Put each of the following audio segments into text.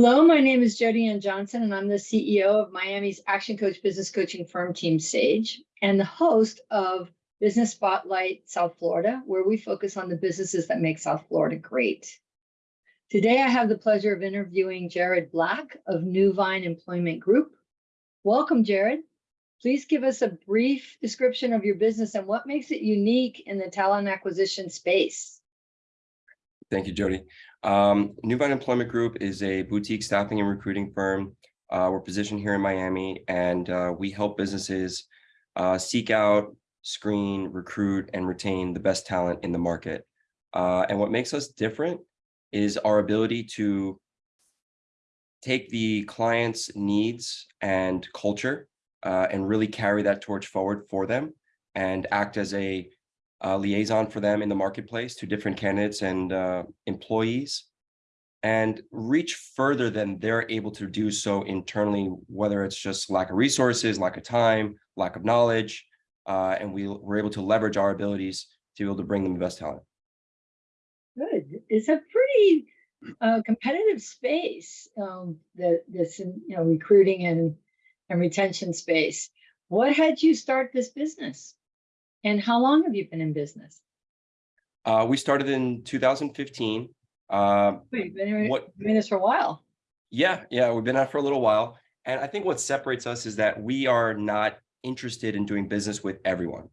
Hello, my name is Jody Ann Johnson, and I'm the CEO of Miami's Action Coach business coaching firm Team Sage and the host of Business Spotlight South Florida, where we focus on the businesses that make South Florida great. Today, I have the pleasure of interviewing Jared Black of Newvine Employment Group. Welcome, Jared. Please give us a brief description of your business and what makes it unique in the talent acquisition space. Thank you, Jody. Um, Employment Group is a boutique staffing and recruiting firm. Uh, we're positioned here in Miami, and uh, we help businesses uh, seek out, screen, recruit, and retain the best talent in the market. Uh, and what makes us different is our ability to take the client's needs and culture uh, and really carry that torch forward for them and act as a uh, liaison for them in the marketplace to different candidates and uh, employees and reach further than they're able to do so internally, whether it's just lack of resources, lack of time, lack of knowledge, uh, and we, we're able to leverage our abilities to be able to bring them the best talent. Good. It's a pretty uh, competitive space, um, the, this, you know, recruiting and, and retention space. What had you start this business? And how long have you been in business? Uh, we started in 2015. Uh, Wait, you've been in, what- doing this for a while. yeah, yeah, we've been out for a little while. And I think what separates us is that we are not interested in doing business with everyone.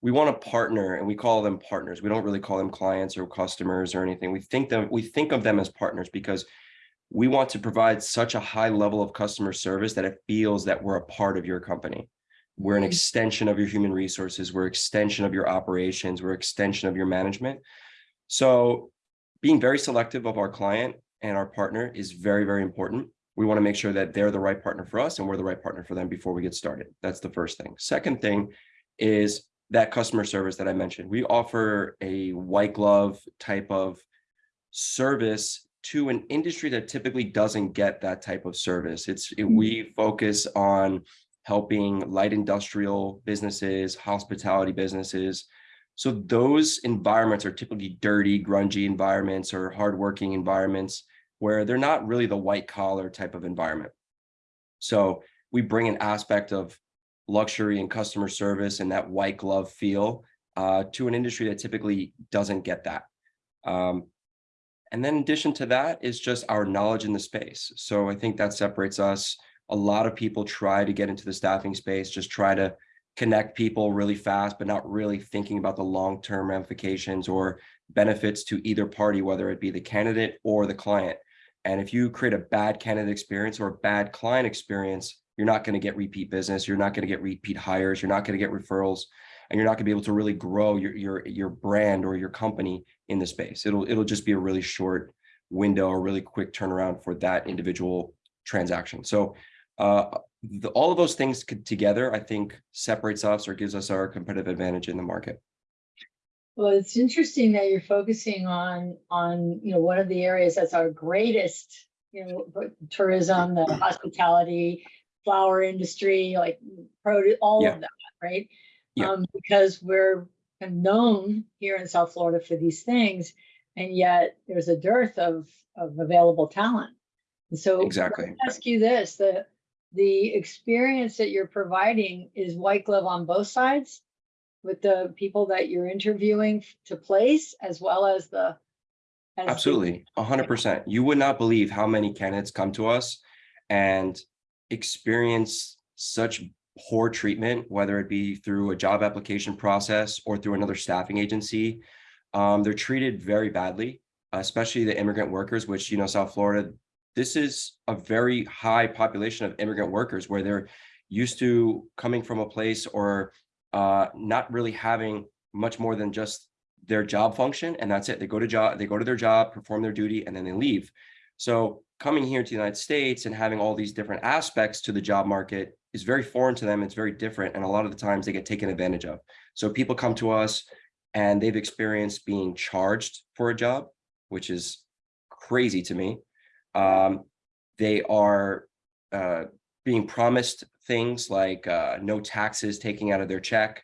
We want to partner and we call them partners. We don't really call them clients or customers or anything. We think them, we think of them as partners because we want to provide such a high level of customer service that it feels that we're a part of your company. We're an extension of your human resources. We're extension of your operations. We're extension of your management. So being very selective of our client and our partner is very, very important. We want to make sure that they're the right partner for us and we're the right partner for them before we get started. That's the first thing. Second thing is that customer service that I mentioned. We offer a white glove type of service to an industry that typically doesn't get that type of service. It's it, we mm. focus on helping light industrial businesses, hospitality businesses. So those environments are typically dirty, grungy environments or hardworking environments where they're not really the white collar type of environment. So we bring an aspect of luxury and customer service and that white glove feel uh, to an industry that typically doesn't get that. Um, and then in addition to that is just our knowledge in the space. So I think that separates us. A lot of people try to get into the staffing space, just try to connect people really fast, but not really thinking about the long-term ramifications or benefits to either party, whether it be the candidate or the client. And if you create a bad candidate experience or a bad client experience, you're not going to get repeat business. You're not going to get repeat hires. You're not going to get referrals, and you're not going to be able to really grow your your your brand or your company in the space. It'll it'll just be a really short window a really quick turnaround for that individual transaction. So uh, the, all of those things together, I think, separates us or gives us our competitive advantage in the market. Well, it's interesting that you're focusing on, on, you know, one of the areas that's our greatest, you know, tourism, the hospitality, flower industry, like produce, all Yeah. of that, right? Yeah. Um, because we're known here in South Florida for these things, and yet there's a dearth of, of available talent. And so let me Exactly. ask you this, the, the experience that you're providing is white glove on both sides with the people that you're interviewing to place as well as the as Absolutely, hundred percent. You would not believe how many candidates come to us and experience such poor treatment, whether it be through a job application process or through another staffing agency. Um, they're treated very badly, especially the immigrant workers, which, you know, South Florida, this is a very high population of immigrant workers where they're used to coming from a place or uh, not really having much more than just their job function and that's it. They go to job, they go to their job, perform their duty, and then they leave. So coming here to the United States and having all these different aspects to the job market is very foreign to them. It's very different. And a lot of the times they get taken advantage of. So people come to us and they've experienced being charged for a job, which is crazy to me. Um, they are uh, being promised things like uh, no taxes taking out of their check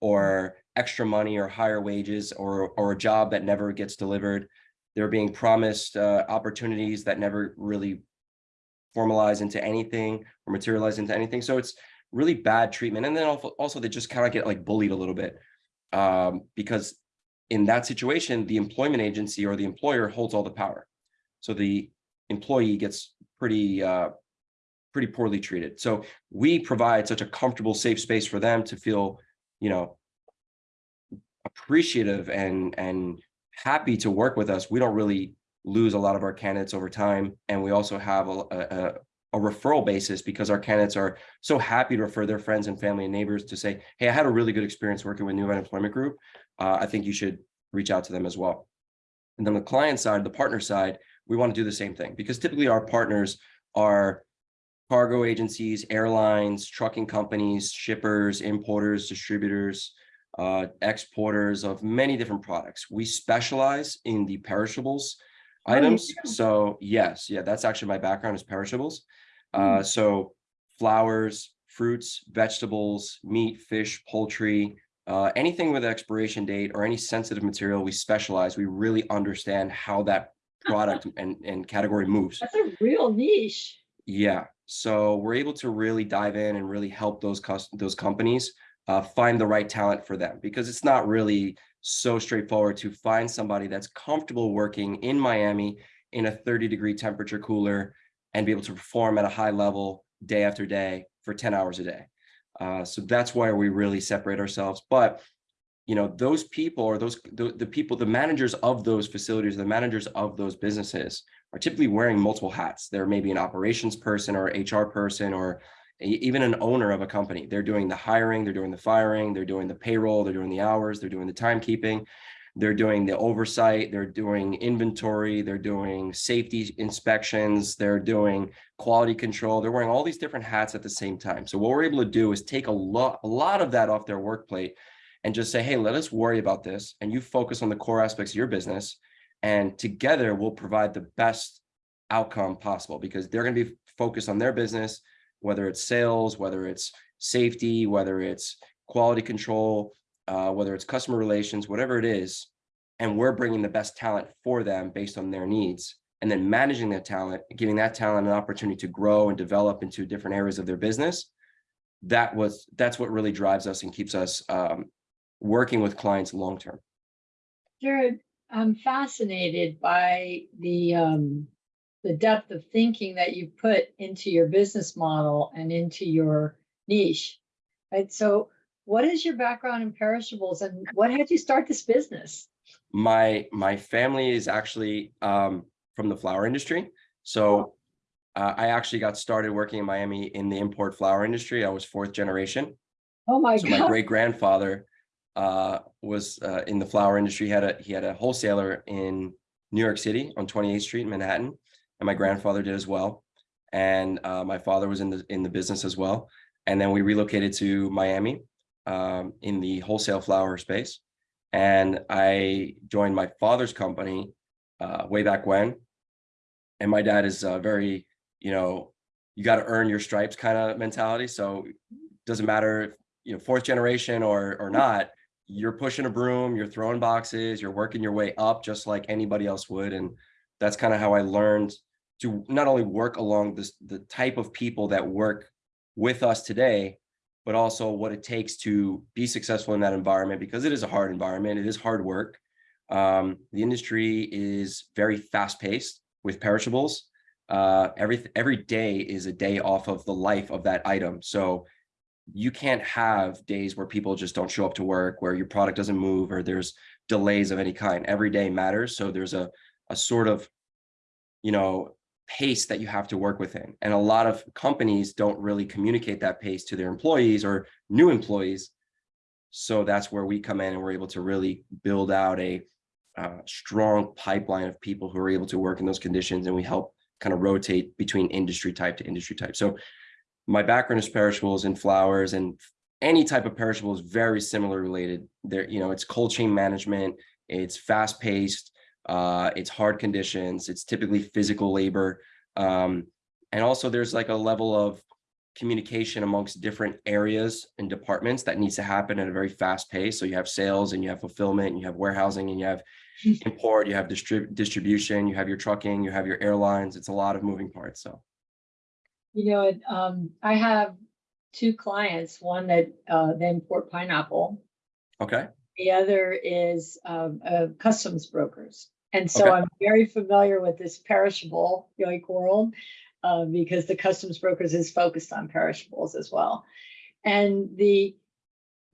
or extra money or higher wages or, or a job that never gets delivered. They're being promised uh, opportunities that never really formalize into anything or materialize into anything. So it's really bad treatment. And then also, also they just kind of get like bullied a little bit. Um, because in that situation, the employment agency or the employer holds all the power. So the employee gets pretty uh, pretty poorly treated. So we provide such a comfortable, safe space for them to feel, you know, appreciative and and happy to work with us. We don't really lose a lot of our candidates over time, and we also have a, a, a referral basis because our candidates are so happy to refer their friends and family and neighbors to say, "Hey, I had a really good experience working with Newvine Employment Group. Uh, I think you should reach out to them as well." And then the client side, the partner side, we want to do the same thing because typically our partners are cargo agencies, airlines, trucking companies, shippers, importers, distributors, uh, exporters of many different products. We specialize in the perishables Oh, items. So yes, yeah, that's actually my background is perishables. Uh, Hmm. so flowers, fruits, vegetables, meat, fish, poultry, uh, anything with an expiration date or any sensitive material, we specialize. We really understand how that product and, and category moves. That's a real niche. Yeah, so we're able to really dive in and really help those those companies uh, find the right talent for them because it's not really so straightforward to find somebody that's comfortable working in Miami in a 30 degree temperature cooler and be able to perform at a high level day after day for 10 hours a day. Uh, so that's why we really separate ourselves. But you know, those people or those the, the people, the managers of those facilities, the managers of those businesses are typically wearing multiple hats. They're maybe an operations person or HR person or even an owner of a company. They're doing the hiring, they're doing the firing, they're doing the payroll, they're doing the hours, they're doing the timekeeping, they're doing the oversight, they're doing inventory, they're doing safety inspections, they're doing quality control. They're wearing all these different hats at the same time. So what we're able to do is take a lot, a lot of that off their work plate and just say, hey, let us worry about this. And you focus on the core aspects of your business. And together we'll provide the best outcome possible because they're going to be focused on their business, whether it's sales, whether it's safety, whether it's quality control, uh, whether it's customer relations, whatever it is. And we're bringing the best talent for them based on their needs and then managing that talent, giving that talent an opportunity to grow and develop into different areas of their business. That was, that's what really drives us and keeps us um, working with clients long term. Jared, I'm fascinated by the um, the depth of thinking that you put into your business model and into your niche. Right. So, what is your background in perishables, and what had you start this business? My my family is actually um, from the flower industry, so uh, I actually got started working in Miami in the import flower industry. I was fourth generation. Oh my So my great grandfather uh, was uh, in the flower industry. He had a he had a wholesaler in New York City on 28th Street in Manhattan, and my grandfather did as well. And uh, my father was in the in the business as well. And then we relocated to Miami um, in the wholesale flower space. And I joined my father's company uh, way back when. And my dad is uh, very, you know, you got to earn your stripes kind of mentality. So doesn't matter if you know fourth generation or or not you're pushing a broom you're throwing boxes you're working your way up just like anybody else would and that's kind of how i learned to not only work along this the type of people that work with us today but also what it takes to be successful in that environment because it is a hard environment it is hard work. Um, the industry is very fast paced with perishables. Uh, every every day is a day off of the life of that item so you can't have days where people just don't show up to work, where your product doesn't move, or there's delays of any kind. Every day matters. So there's a a sort of, you know, pace that you have to work within. And a lot of companies don't really communicate that pace to their employees or new employees. So that's where we come in and we're able to really build out a strong pipeline of people who are able to work in those conditions, and we help kind of rotate between industry type to industry type. So my background is perishables and flowers and any type of perishable is very similar related. There you know it's cold chain management it's fast paced uh it's hard conditions it's typically physical labor um and also there's like a level of communication amongst different areas and departments that needs to happen at a very fast pace. So you have sales and you have fulfillment and you have warehousing and you have import you have distrib- distribution you have your trucking you have your airlines it's a lot of moving parts so You know, it, um, I have two clients, one that, uh, they import pineapple. Okay, The other is, um, uh, customs brokers. And so Okay. I'm very familiar with this perishable like world, uh, because the customs brokers is focused on perishables as well. And the,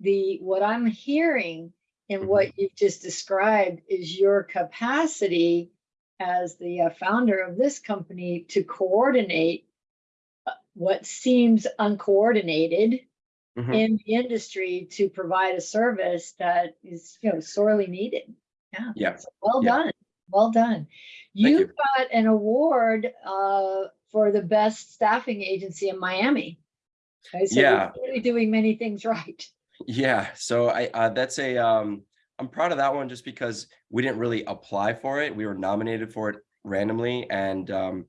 the, what I'm hearing in what you've just described is your capacity as the uh, founder of this company to coordinate what seems uncoordinated Mhm. in the industry to provide a service that is, you know, sorely needed. Yeah. Yeah. so Well Yeah. done, well done. Thank You you. got an award uh, for the best staffing agency in Miami. Okay, so you're Yeah. clearly doing many things right. Yeah, so I, uh, that's a, um, I'm proud of that one just because we didn't really apply for it. We were nominated for it randomly and, um,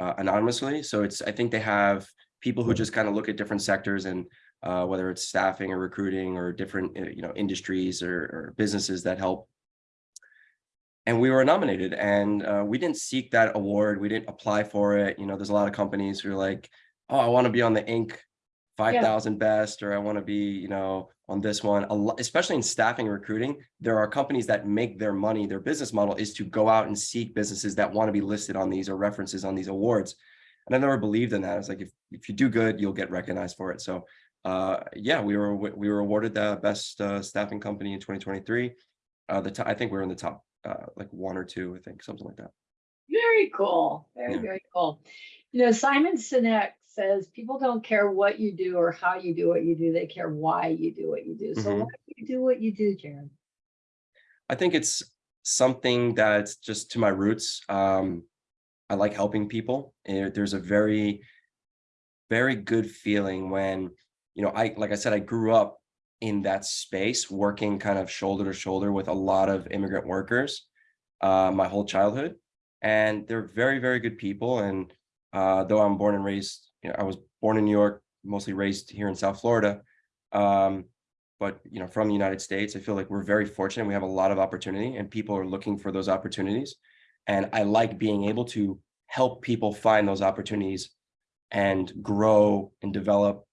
uh, anonymously. So it's, I think they have people who just kind of look at different sectors and, uh, whether it's staffing or recruiting or different, uh, you know, industries or, or businesses that help. And we were nominated and, uh, we didn't seek that award. We didn't apply for it. You know, there's a lot of companies who are like, oh, I want to be on the Inc. five thousand best, or I want to be, you know, on this one. A lot, especially in staffing and recruiting, there are companies that make their money. Their business model is to go out and seek businesses that want to be listed on these or references on these awards. And I never believed in that. It's like if if you do good, you'll get recognized for it. So, uh, yeah, we were we were awarded the best uh, staffing company in 2023. Uh, the I think we we're in the top, uh, like one or two, I think, something like that. Very cool, very, Yeah. very cool. You know, Simon Sinek says people don't care what you do or how you do what you do, they care why you do what you do. So Mhm. why do you do what you do, Jared? I think it's something that's just to my roots. Um, I like helping people. and there's a very, very good feeling when, you know, I, like I said, I grew up in that space, working kind of shoulder to shoulder with a lot of immigrant workers, uh, my whole childhood. And they're very, very good people. And uh, though I'm born and raised, you know, I was born in New York, mostly raised here in South Florida. Um, but you know, from the United States, I feel like we're very fortunate. We have a lot of opportunity and people are looking for those opportunities. And I like being able to help people find those opportunities and grow and develop,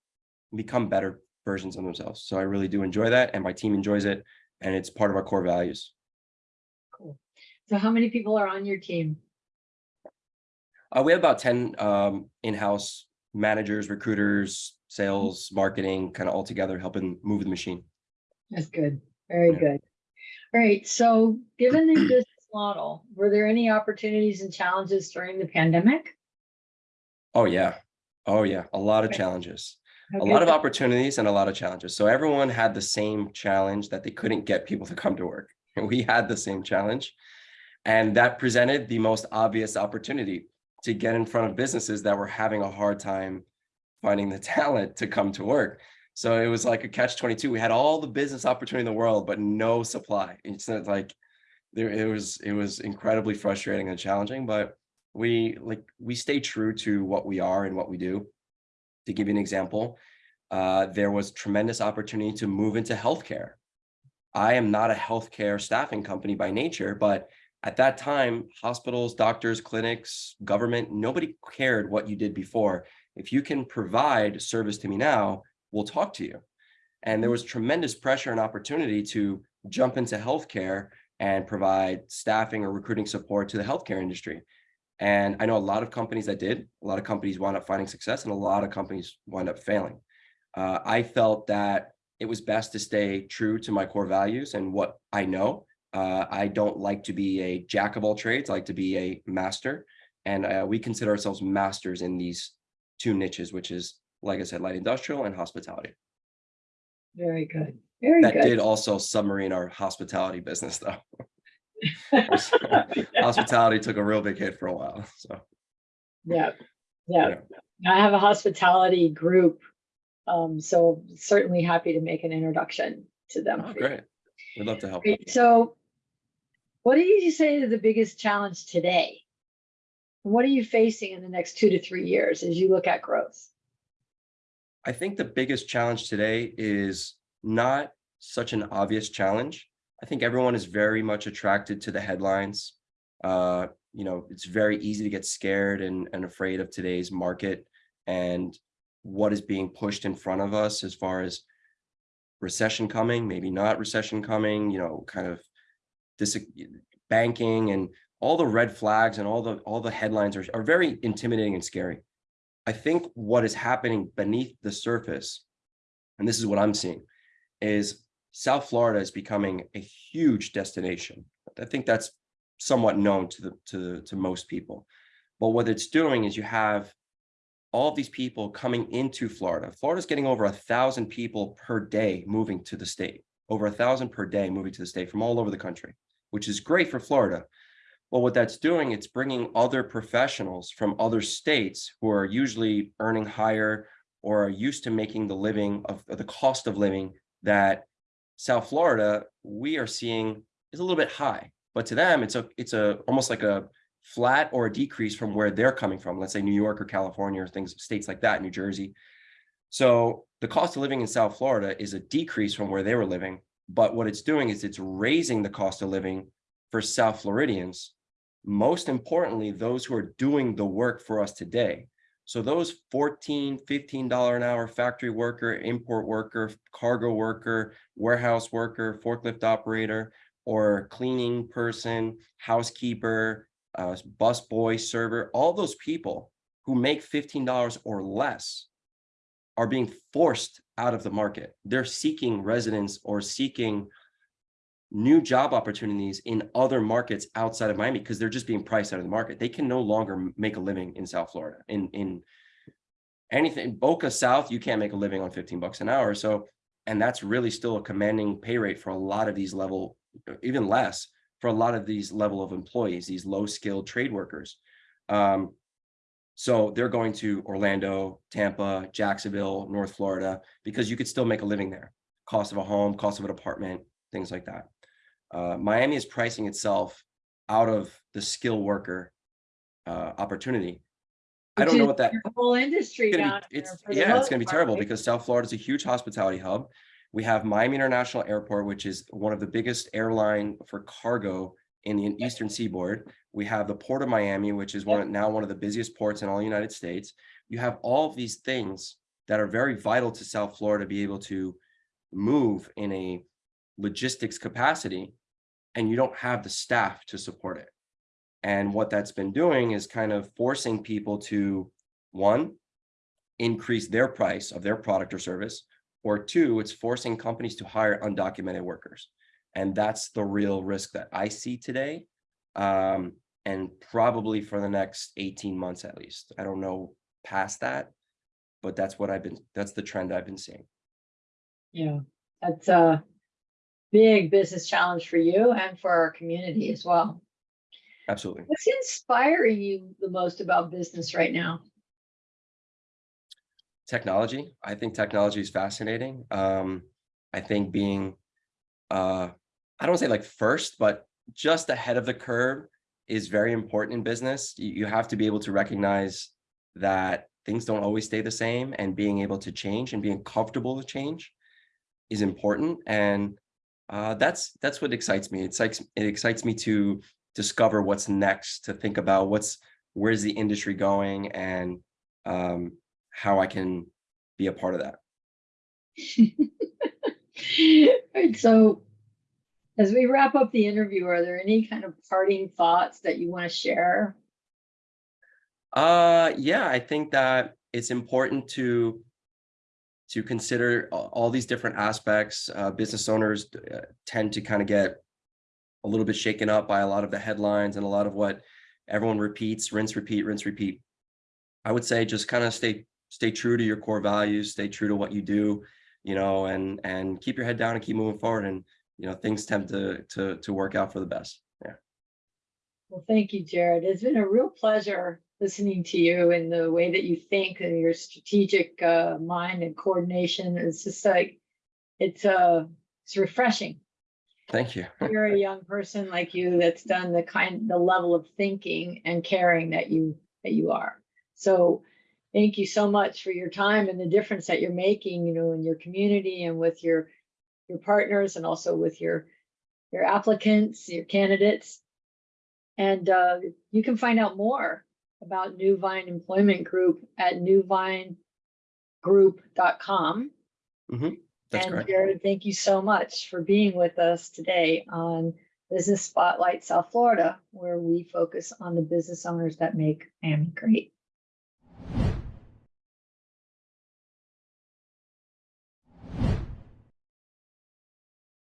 become better versions of themselves. So I really do enjoy that and my team enjoys it. And it's part of our core values. Cool. So how many people are on your team? Uh, we have about 10 um, in-house managers, recruiters, sales, mm-hmm. marketing, kind of all together helping move the machine. That's good, very Yeah. good. All right, so given the business model, were there any opportunities and challenges during the pandemic? Oh, yeah. Oh, yeah. A lot of Okay. challenges. a lot of opportunities and a lot of challenges. So everyone had the same challenge that they couldn't get people to come to work. And we had the same challenge. And that presented the most obvious opportunity to get in front of businesses that were having a hard time finding the talent to come to work. So it was like a catch 22. We had all the business opportunity in the world, but no supply. It's not like there it was it was incredibly frustrating and challenging, but we like we stay true to what we are and what we do to give you an example, uh, there was tremendous opportunity to move into healthcare. I am not a healthcare staffing company by nature, but at that time, hospitals, doctors, clinics, government, nobody cared what you did before. If you can provide service to me now, we'll talk to you. And there was tremendous pressure and opportunity to jump into healthcare and provide staffing or recruiting support to the healthcare industry. And I know a lot of companies that did, a lot of companies wound up finding success and a lot of companies wound up failing. Uh, I felt that it was best to stay true to my core values and what I know. Uh, I don't like to be a jack of all trades, I like to be a master. And uh, we consider ourselves masters in these two niches, which is, like I said, light industrial and hospitality. Very good, very good That good. did also submarine our hospitality business though. Hospitality took a real big hit for a while, so. Yeah, yeah. I have a hospitality group. Um, so certainly happy to make an introduction to them. Oh, great. We'd love to help. So what do you say is the biggest challenge today? What are you facing in the next two to three years as you look at growth? I think the biggest challenge today is not such an obvious challenge. I think everyone is very much attracted to the headlines. Uh, you know, it's very easy to get scared and, and afraid of today's market and what is being pushed in front of us as far as recession coming, maybe not recession coming, you know, kind of this banking and all the red flags and all the all the headlines are, are very intimidating and scary. I think what is happening beneath the surface, and this is what I'm seeing, is South Florida is becoming a huge destination. I think that's somewhat known to the to to most people. But what it's doing is you have all of these people coming into Florida. Florida's getting over a thousand people per day moving to the state, over a thousand per day moving to the state from all over the country, which is great for Florida. Well, what that's doing, it's bringing other professionals from other states who are usually earning higher or are used to making the living of the cost of living that South Florida, we are seeing is a little bit high. But to them, it's a it's a almost like a flat or a decrease from where they're coming from. Let's say New York or California or things, states like that, New Jersey. So the cost of living in South Florida is a decrease from where they were living. But what it's doing is it's raising the cost of living for South Floridians. Most importantly, those who are doing the work for us today. So those 14, $15 an hour factory worker, import worker, cargo worker, warehouse worker, forklift operator, or cleaning person, housekeeper, uh, bus boy, server, all those people who make $15 or less are being forced out of the market. They're seeking residence or seeking new job opportunities in other markets outside of Miami because they're just being priced out of the market. They can no longer make a living in South Florida. In in anything Boca South, you can't make a living on 15 bucks an hour. So, and that's really still a commanding pay rate for a lot of these level, even less for a lot of these level of employees, these low skilled trade workers. Um, so they're going to Orlando, Tampa, Jacksonville, North Florida, because you could still make a living there. Cost of a home, cost of an apartment, things like that. Uh, Miami is pricing itself out of the skill worker uh, opportunity. I don't know what that Whole industry gonna be- it's yeah, it's gonna be terrible right? because South Florida is a huge hospitality hub. We have Miami International Airport, which is one of the biggest airline for cargo in the eastern seaboard. We have the Port of Miami, which is one now one of the busiest ports in all the United States. You have all of these things that are very vital to South Florida to be able to move in a logistics capacity, and you don't have the staff to support it. And what that's been doing is kind of forcing people to, one, increase their price of their product or service, or two, it's forcing companies to hire undocumented workers. And that's the real risk that I see today. Um, and probably for the next 18 months at least. I don't know past that, but that's what I've been, that's the trend I've been seeing. Yeah, that's a big business challenge for you and for our community as well. Absolutely. What's inspiring you the most about business right now? Technology. I think technology is fascinating. Um, I think being, uh, I don't say like first, but just ahead of the curve is very important in business. You, have to be able to recognize that things don't always stay the same and being able to change and being comfortable with change is important. And uh, that's that's what excites me. It excites it excites me to discover what's next, to think about what's where's the industry going and um, how I can be a part of that. So as we wrap up the interview, are there any kind of parting thoughts that you want to share? Uh, yeah, I think that it's important to to consider all these different aspects. Uh, business owners uh, tend to kind of get a little bit shaken up by a lot of the headlines and a lot of what everyone repeats, rinse, repeat, rinse, repeat. I would say just kind of stay stay true to your core values, stay true to what you do, you know, and and keep your head down and keep moving forward. And you know, things tend to to to work out for the best. Yeah. Well, thank you, Jared. It's been a real pleasure listening to you and the way that you think and your strategic uh, mind and coordination. It's just like, it's uh, it's refreshing. Thank you. You're a young person like you that's done the kind, the level of thinking and caring that you, that you are. So thank you so much for your time and the difference that you're making, you know, in your community and with your, your partners and also with your, your applicants, your candidates. And uh, you can find out more about New Vine Employment Group at newvinegroup.com. That's And correct. Jared, thank you so much for being with us today on Business Spotlight South Florida, where we focus on the business owners that make Miami great.